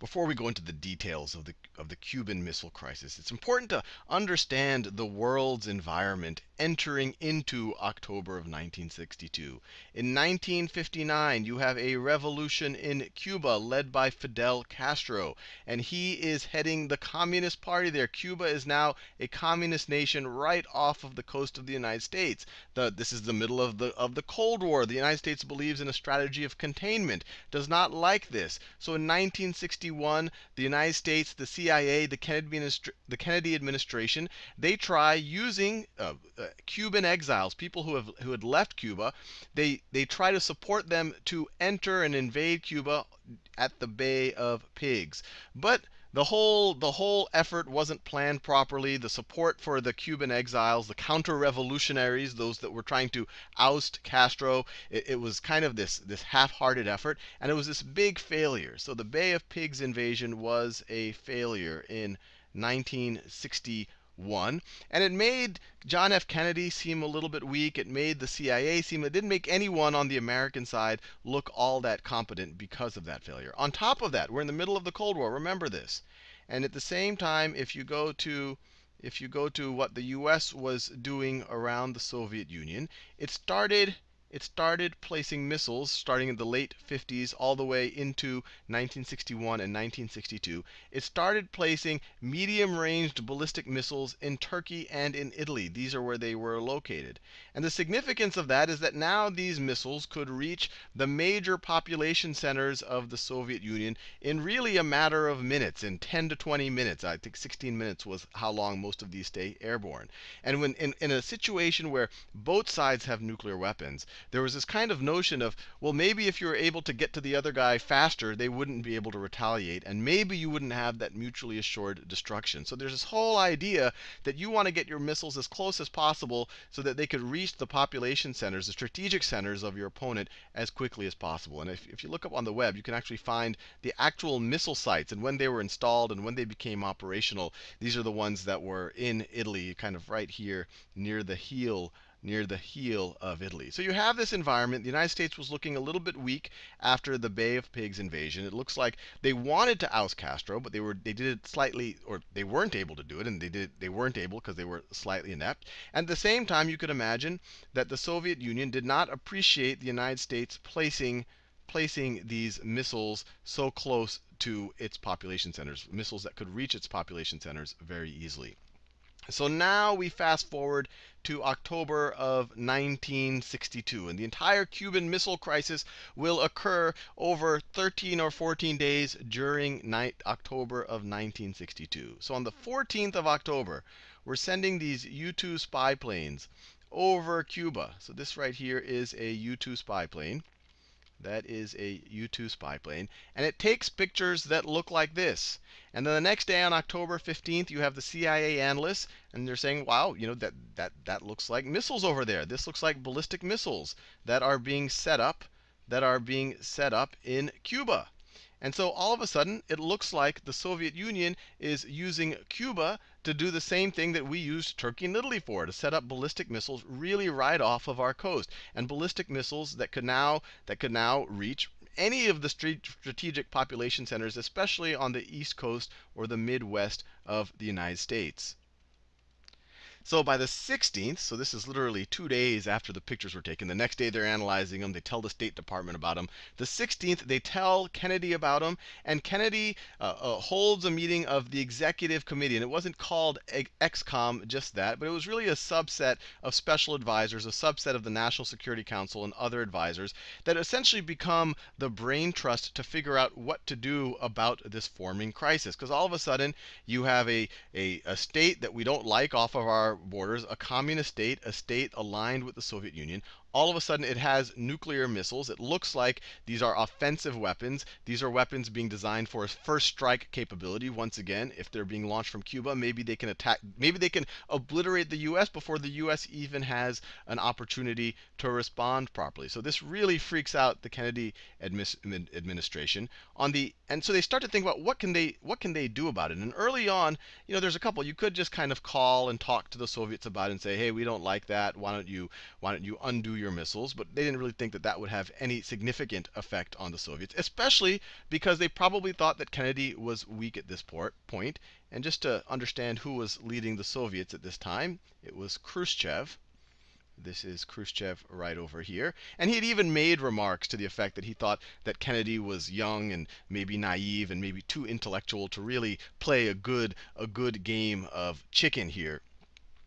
before we go into the details of the of the Cuban Missile Crisis, it's important to understand the world's environment entering into October of 1962. In 1959, you have a revolution in Cuba led by Fidel Castro, and he is heading the Communist Party there. Cuba is now a communist nation right off of the coast of the United States. The, this is the middle of the of the Cold War. The United States believes in a strategy of containment, does not like this. So in 1961, the United States, the CIA, the Kennedy, the Kennedy administration, they try using uh, uh, Cuban exiles, people who have who had left Cuba, they they try to support them to enter and invade Cuba at the Bay of Pigs. But the whole the whole effort wasn't planned properly. The support for the Cuban exiles, the counter-revolutionaries, those that were trying to oust Castro, it, it, was kind of this this half-hearted effort, and it was this big failure. So the Bay of Pigs invasion was a failure in 1960 one. And it made John F. Kennedy seem a little bit weak. It made the CIA seem, it didn't make anyone on the American side look all that competent because of that failure. On top of that, we're in the middle of the Cold War. Remember this. And at the same time, if you go to if you go to what the US was doing around the Soviet Union, it started it started placing missiles starting in the late 50s all the way into 1961 and 1962. It started placing medium ranged ballistic missiles in Turkey and in Italy. These are where they were located. And the significance of that is that now these missiles could reach the major population centers of the Soviet Union in really a matter of minutes, in 10 to 20 minutes. I think 16 minutes was how long most of these stay airborne. And when in, in a situation where both sides have nuclear weapons, there was this kind of notion of, well, maybe if you were able to get to the other guy faster, they wouldn't be able to retaliate, and maybe you wouldn't have that mutually assured destruction. So there's this whole idea that you want to get your missiles as close as possible so that they could reach the population centers, the strategic centers of your opponent as quickly as possible. And if, if you look up on the web, you can actually find the actual missile sites and when they were installed and when they became operational. These are the ones that were in Italy, kind of right here near the heel near the heel of Italy. So you have this environment. The United States was looking a little bit weak after the Bay of Pigs invasion. It looks like they wanted to oust Castro, but they were they did it slightly, or they weren't able to do it, and they did they weren't able because they were slightly inept. At the same time, you could imagine that the Soviet Union did not appreciate the United States placing placing these missiles so close to its population centers, missiles that could reach its population centers very easily. So now we fast forward to October of 1962. And the entire Cuban Missile Crisis will occur over 13 or 14 days during October of 1962. So on the 14th of October, we're sending these U-2 spy planes over Cuba. So this right here is a U-2 spy plane. That is a U-2 spy plane. And it takes pictures that look like this. And then the next day on October 15th, you have the CIA analysts, and they're saying, wow, you know, that, that, that looks like missiles over there. This looks like ballistic missiles that are being set up, that are being set up in Cuba. And so all of a sudden, it looks like the Soviet Union is using Cuba to do the same thing that we used Turkey and Italy for, to set up ballistic missiles really right off of our coast. And ballistic missiles that could now that could now reach any of the strategic population centers, especially on the east coast or the midwest of the United States. So by the 16th, so this is literally two days after the pictures were taken. The next day they're analyzing them. They tell the State Department about them. The 16th, they tell Kennedy about them. And Kennedy uh, uh, holds a meeting of the executive committee. And it wasn't called ExComm, just that, but it was really a subset of special advisors, a subset of the National Security Council and other advisors that essentially become the brain trust to figure out what to do about this forming crisis. Because all of a sudden, you have a, a, a state that we don't like off of our borders, a communist state, a state aligned with the Soviet Union, all of a sudden it has nuclear missiles. It looks like these are offensive weapons. These are weapons being designed for a first strike capability. Once again, if they're being launched from Cuba, maybe they can attack, maybe they can obliterate the US before the US even has an opportunity to respond properly. So this really freaks out the Kennedy administration on the and so they start to think about what can they what can they do about it. And early on, you know, there's a couple. You could just kind of call and talk to the Soviets about it and say, "Hey, we don't like that. Why don't you why don't you undo nuclear missiles, but they didn't really think that that would have any significant effect on the Soviets, especially because they probably thought that Kennedy was weak at this point. And just to understand who was leading the Soviets at this time, it was Khrushchev. This is Khrushchev right over here. And he had even made remarks to the effect that he thought that Kennedy was young and maybe naive and maybe too intellectual to really play a good a good game of chicken here.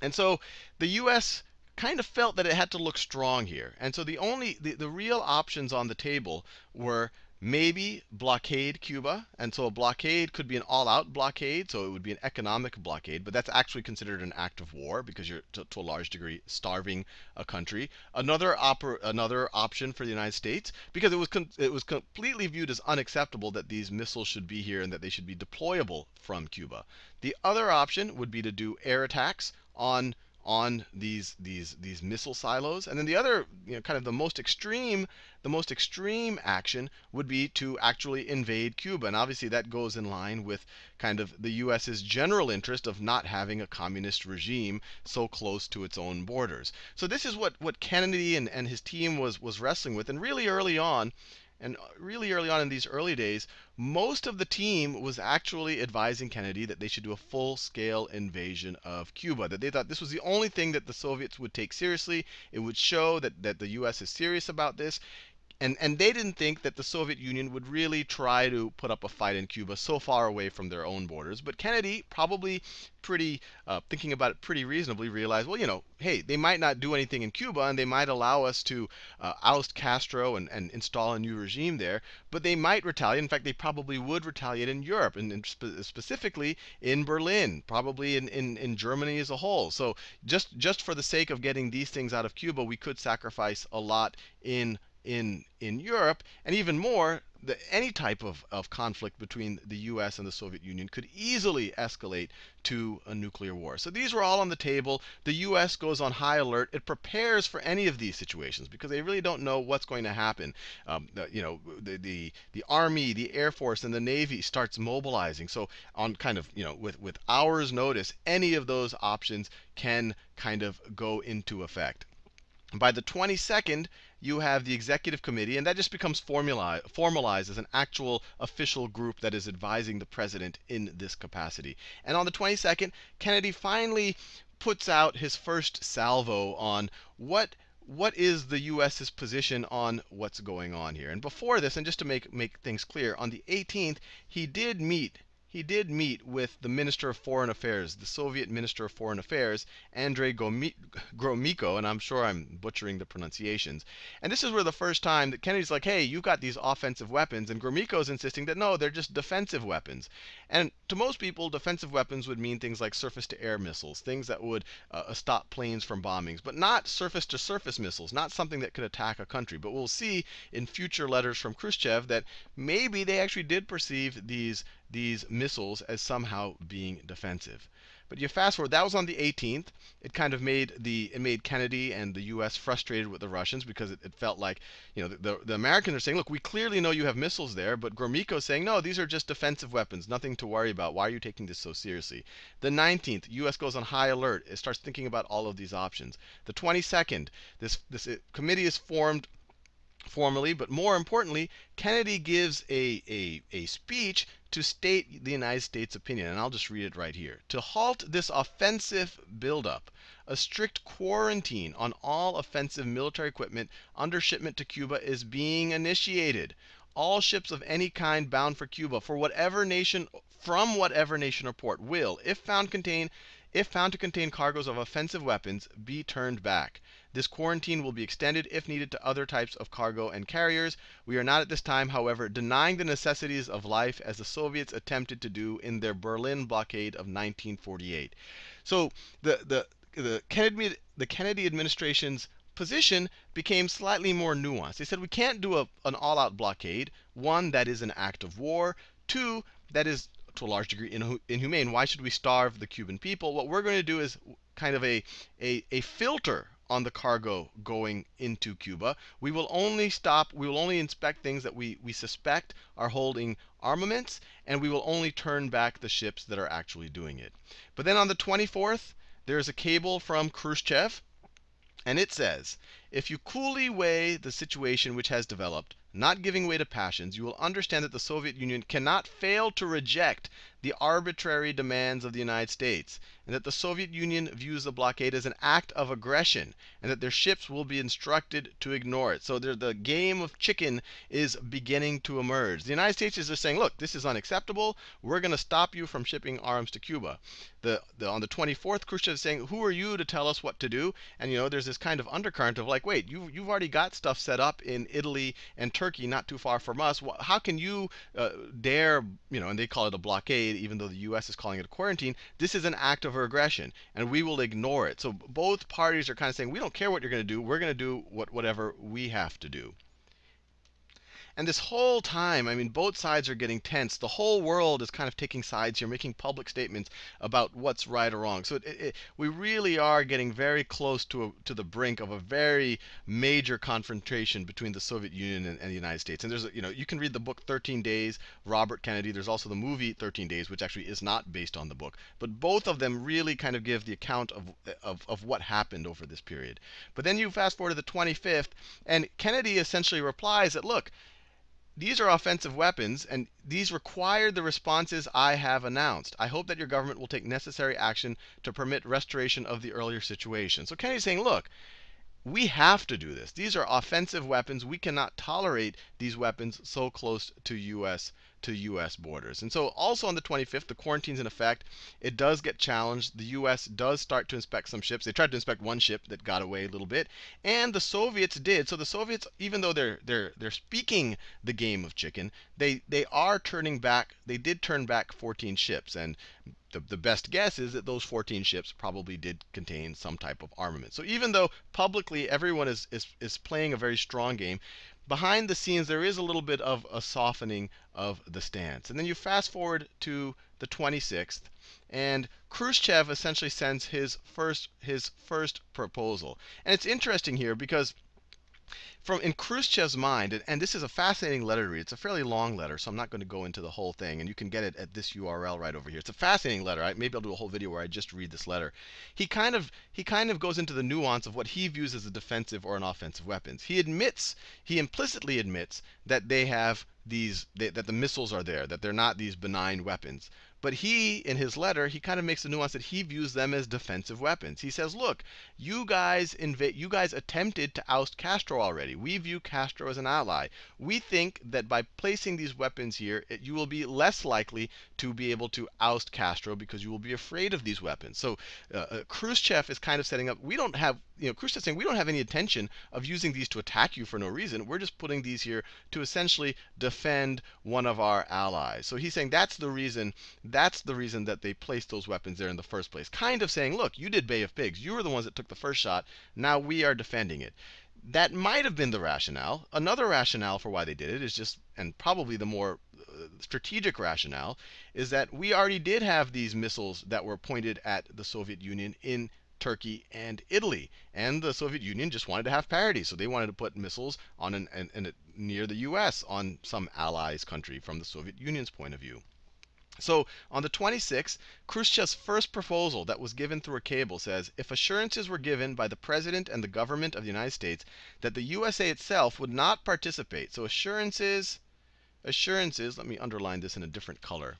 And so the US kind of felt that it had to look strong here. And so the only the, the real options on the table were maybe blockade Cuba. And so a blockade could be an all-out blockade, so it would be an economic blockade, but that's actually considered an act of war because you're to, to a large degree starving a country. Another another option for the United States because it was it was completely viewed as unacceptable that these missiles should be here and that they should be deployable from Cuba. The other option would be to do air attacks on on these these these missile silos. And then the other, you know, kind of the most extreme, the most extreme action would be to actually invade Cuba. And obviously that goes in line with kind of the US's general interest of not having a communist regime so close to its own borders. So this is what what Kennedy and, and his team was was wrestling with. And really early on, and really early on in these early days, most of the team was actually advising Kennedy that they should do a full-scale invasion of Cuba. That they thought this was the only thing that the Soviets would take seriously. It would show that, that the U.S. is serious about this. And, and they didn't think that the Soviet Union would really try to put up a fight in Cuba so far away from their own borders. But Kennedy, probably pretty uh, thinking about it pretty reasonably, realized, well, you know, hey, they might not do anything in Cuba, and they might allow us to uh, oust Castro and, and install a new regime there, but they might retaliate. In fact, they probably would retaliate in Europe, and, and spe specifically in Berlin, probably in, in, in Germany as a whole. So just just for the sake of getting these things out of Cuba, we could sacrifice a lot in in in Europe, and even more, the, any type of, of conflict between the US and the Soviet Union could easily escalate to a nuclear war. So these were all on the table. The US goes on high alert. It prepares for any of these situations because they really don't know what's going to happen. Um, the, you know, the, the the Army, the Air Force, and the Navy starts mobilizing. So on kind of you know with with hours notice, any of those options can kind of go into effect. By the 22nd, you have the executive committee, and that just becomes formalized as an actual official group that is advising the president in this capacity. And on the 22nd, Kennedy finally puts out his first salvo on what what is the U.S.'s position on what's going on here. And before this, and just to make make things clear, on the 18th, he did meet he did meet with the Minister of Foreign Affairs, the Soviet Minister of Foreign Affairs, Andrei Gromyko, and I'm sure I'm butchering the pronunciations. And this is where the first time that Kennedy's like, hey, you've got these offensive weapons, and Gromyko's insisting that no, they're just defensive weapons. And to most people, defensive weapons would mean things like surface-to-air missiles, things that would uh, stop planes from bombings, but not surface-to-surface missiles, not something that could attack a country. But we'll see in future letters from Khrushchev that maybe they actually did perceive these these missiles as somehow being defensive. But you fast forward, that was on the 18th. It kind of made the it made Kennedy and the U.S. frustrated with the Russians because it, it felt like, you know, the, the Americans are saying, look, we clearly know you have missiles there, but Gromyko saying, no, these are just defensive weapons, nothing to worry about. Why are you taking this so seriously? The 19th, U.S. goes on high alert. It starts thinking about all of these options. The 22nd, this this committee is formed formally, but more importantly, Kennedy gives a, a, a speech to state the United States opinion, and I'll just read it right here. To halt this offensive buildup, a strict quarantine on all offensive military equipment under shipment to Cuba is being initiated. All ships of any kind bound for Cuba, for whatever nation, from whatever nation or port, will, if found contain, if found to contain cargoes of offensive weapons, be turned back. This quarantine will be extended, if needed, to other types of cargo and carriers. We are not at this time, however, denying the necessities of life as the Soviets attempted to do in their Berlin blockade of 1948. So the, the, the, Kennedy, the Kennedy administration's position became slightly more nuanced. They said we can't do a, an all-out blockade. One, that is an act of war. Two, that is to a large degree inhumane. Why should we starve the Cuban people? What we're going to do is kind of a, a, a filter on the cargo going into Cuba. We will only stop, we will only inspect things that we, we suspect are holding armaments, and we will only turn back the ships that are actually doing it. But then on the 24th, there's a cable from Khrushchev And it says, if you coolly weigh the situation which has developed, not giving way to passions, you will understand that the Soviet Union cannot fail to reject the arbitrary demands of the United States, and that the Soviet Union views the blockade as an act of aggression, and that their ships will be instructed to ignore it. So the game of chicken is beginning to emerge. The United States is just saying, look, this is unacceptable. We're going to stop you from shipping arms to Cuba. The, the, on the 24th, Khrushchev is saying, who are you to tell us what to do? And you know, there's this kind of undercurrent of like, wait, you, you've already got stuff set up in Italy and Turkey, not too far from us. How can you uh, dare, you know, and they call it a blockade, even though the U.S. is calling it a quarantine. This is an act of aggression, and we will ignore it. So both parties are kind of saying, we don't care what you're going to do. We're going to do what, whatever we have to do. And this whole time, I mean, both sides are getting tense. The whole world is kind of taking sides here, making public statements about what's right or wrong. So it, it, we really are getting very close to, a, to the brink of a very major confrontation between the Soviet Union and, and, the United States. And there's, you know, you can read the book 13 Days, Robert Kennedy. There's also the movie 13 Days, which actually is not based on the book. But both of them really kind of give the account of, of, of what happened over this period. But then you fast forward to the 25th, and Kennedy essentially replies that, look, these are offensive weapons, and these require the responses I have announced. I hope that your government will take necessary action to permit restoration of the earlier situation. So Kennedy's saying, look, we have to do this. These are offensive weapons. We cannot tolerate these weapons so close to U.S to U.S. borders. And so also on the 25th, the quarantine's in effect. It does get challenged. The U.S. does start to inspect some ships. They tried to inspect one ship that got away a little bit, and the Soviets did. So the Soviets, even though they're they're they're speaking the game of chicken, they they are turning back. They did turn back 14 ships, and the, the best guess is that those 14 ships probably did contain some type of armament. So even though publicly everyone is, is, is playing a very strong game, behind the scenes, there is a little bit of a softening of the stance. And then you fast forward to the 26th, and Khrushchev essentially sends his first his first proposal. And it's interesting here because from in Khrushchev's mind, and, and, this is a fascinating letter to read. It's a fairly long letter, so I'm not going to go into the whole thing, and you can get it at this URL right over here. It's a fascinating letter. I, maybe I'll do a whole video where I just read this letter. He kind of he kind of goes into the nuance of what he views as a defensive or an offensive weapons. He admits, he implicitly admits that they have these that the missiles are there, that they're not these benign weapons. But he, in his letter, he kind of makes the nuance that he views them as defensive weapons. He says, look, you guys you guys attempted to oust Castro already. We view Castro as an ally. We think that by placing these weapons here, it, you will be less likely to be able to oust Castro because you will be afraid of these weapons. So uh, uh, Khrushchev is kind of setting up, we don't have, you know, Khrushchev saying we don't have any intention of using these to attack you for no reason. We're just putting these here to essentially defend one of our allies. So he's saying that's the reason that's the reason that they placed those weapons there in the first place. Kind of saying, look, you did Bay of Pigs. You were the ones that took the first shot. Now we are defending it. That might have been the rationale. Another rationale for why they did it is just, and probably the more uh, strategic rationale, is that we already did have these missiles that were pointed at the Soviet Union in Turkey and Italy. And the Soviet Union just wanted to have parity. So they wanted to put missiles on an, an, an, near the US on some allies country from the Soviet Union's point of view. So on the 26th, Khrushchev's first proposal that was given through a cable says if assurances were given by the President and the government of the United States that the USA itself would not participate. So assurances, assurances, let me underline this in a different color.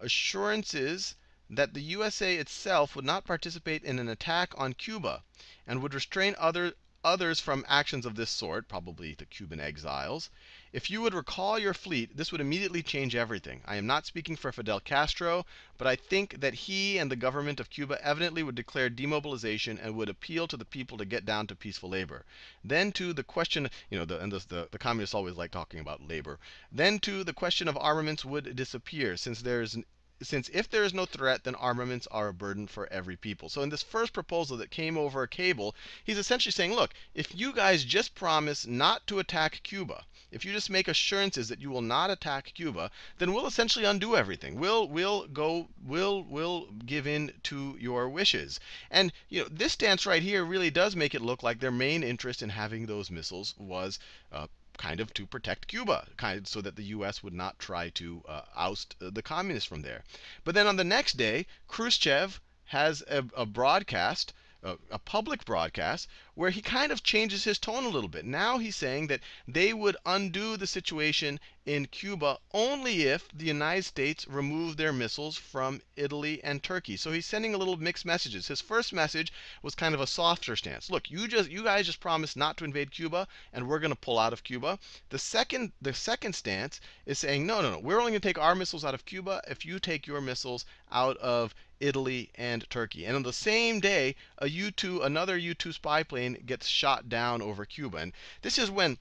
Assurances that the USA itself would not participate in an attack on Cuba and would restrain other others from actions of this sort, probably the Cuban exiles. If you would recall your fleet, this would immediately change everything. I am not speaking for Fidel Castro, but I think that he and the government of Cuba evidently would declare demobilization and would appeal to the people to get down to peaceful labor. Then to the question, you know, the, and the, the, communists always like talking about labor. Then to the question of armaments would disappear, since there is since if there is no threat, then armaments are a burden for every people. So in this first proposal that came over a cable, he's essentially saying, look, if you guys just promise not to attack Cuba, if you just make assurances that you will not attack Cuba, then we'll essentially undo everything. We'll we'll go we'll we'll give in to your wishes. And you know this stance right here really does make it look like their main interest in having those missiles was uh, kind of to protect Cuba, kind of so that the U.S. would not try to uh, oust uh, the communists from there. But then on the next day, Khrushchev has a, a broadcast a, a, public broadcast where he kind of changes his tone a little bit. Now he's saying that they would undo the situation in Cuba only if the United States removed their missiles from Italy and Turkey. So he's sending a little mixed messages. His first message was kind of a softer stance. Look, you just you guys just promised not to invade Cuba, and we're going to pull out of Cuba. The second the second stance is saying no, no, no. We're only going to take our missiles out of Cuba if you take your missiles out of Italy, and Turkey. And on the same day, a U-2, another U-2 spy plane gets shot down over Cuba. And this is when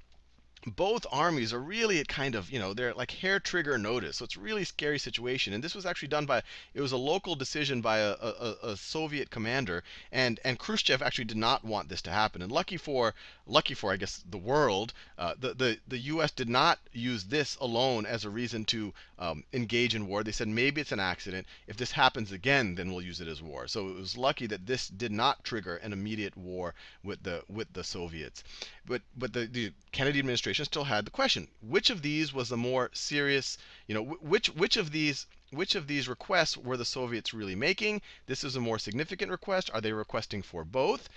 both armies are really at kind of, you know, they're like hair trigger notice. So it's a really scary situation. And this was actually done by, it was a local decision by a, a, a, Soviet commander. And, and Khrushchev actually did not want this to happen. And lucky for, lucky for I guess, the world, uh, the, the, the U.S. did not use this alone as a reason to um, engage in war. They said maybe it's an accident. If this happens again, then we'll use it as war. So it was lucky that this did not trigger an immediate war with the, with the Soviets. But, but the, the Kennedy administration administration still had the question: which of these was the more serious? You know, which which of these which of these requests were the Soviets really making? This is a more significant request. Are they requesting for both?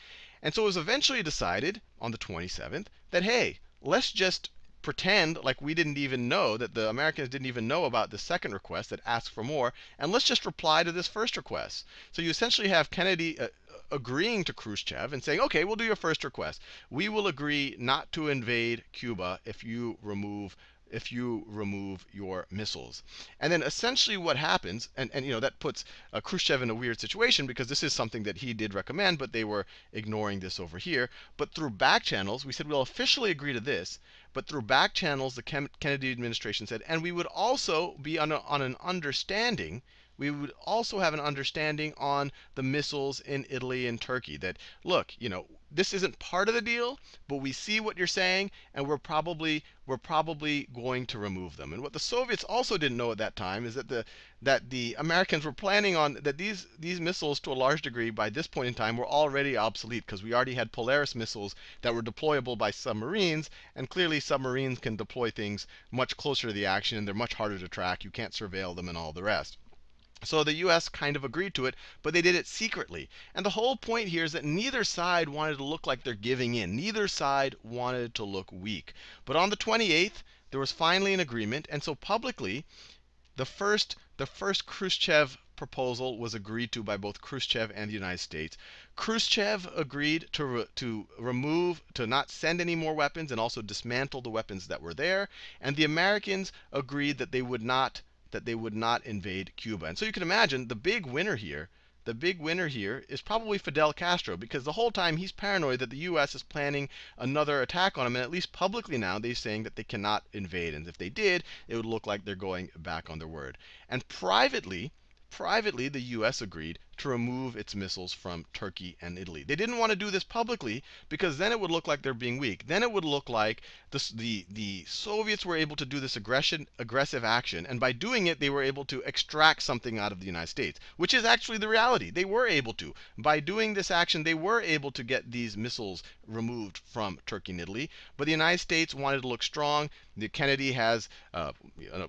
And so it was eventually decided on the 27th that hey, let's just pretend like we didn't even know that the Americans didn't even know about the second request that asked for more, and let's just reply to this first request. So you essentially have Kennedy uh, agreeing to Khrushchev and saying, okay, we'll do your first request. We will agree not to invade Cuba if you remove if you remove your missiles. And then essentially what happens, and, and you know that puts uh, Khrushchev in a weird situation because this is something that he did recommend, but they were ignoring this over here. But through back channels, we said we'll officially agree to this, but through back channels, the Kennedy administration said, and we would also be on, a, on an understanding we would also have an understanding on the missiles in Italy and Turkey. That, look, you know, this isn't part of the deal, but we see what you're saying, and we're probably we're probably going to remove them. And what the Soviets also didn't know at that time is that the that the Americans were planning on that these these missiles, to a large degree, by this point in time, were already obsolete because we already had Polaris missiles that were deployable by submarines, and clearly submarines can deploy things much closer to the action, and they're much harder to track. You can't surveil them and all the rest. So the US kind of agreed to it, but they did it secretly. And the whole point here is that neither side wanted to look like they're giving in. Neither side wanted to look weak. But on the 28th, there was finally an agreement. And so publicly, the first, the first Khrushchev proposal was agreed to by both Khrushchev and the United States. Khrushchev agreed to, re, to remove, to not send any more weapons and also dismantle the weapons that were there. And the Americans agreed that they would not that they would not invade Cuba. And so you can imagine the big winner here, the big winner here is probably Fidel Castro because the whole time he's paranoid that the US is planning another attack on him. And at least publicly now, they're saying that they cannot invade. And if they did, it would look like they're going back on their word. And privately, privately, the US agreed to remove its missiles from Turkey and Italy. They didn't want to do this publicly because then it would look like they're being weak. Then it would look like this, the, the Soviets were able to do this aggression, aggressive action, and by doing it, they were able to extract something out of the United States, which is actually the reality. They were able to. By doing this action, they were able to get these missiles removed from Turkey and Italy. But the United States wanted to look strong. The Kennedy has, uh,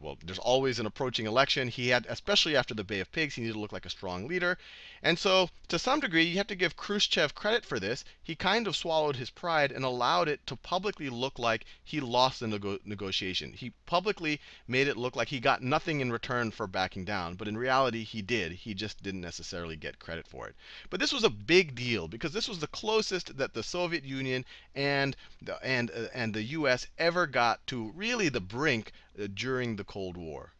well, there's always an approaching election. He had, especially after the Bay Pigs, he needed to look like a strong leader. And so, to some degree, you have to give Khrushchev credit for this. He kind of swallowed his pride and allowed it to publicly look like he lost the nego negotiation. He publicly made it look like he got nothing in return for backing down. But in reality, he did. He just didn't necessarily get credit for it. But this was a big deal because this was the closest that the Soviet Union and the, and, uh, and the US ever got to really the brink uh, during the Cold War.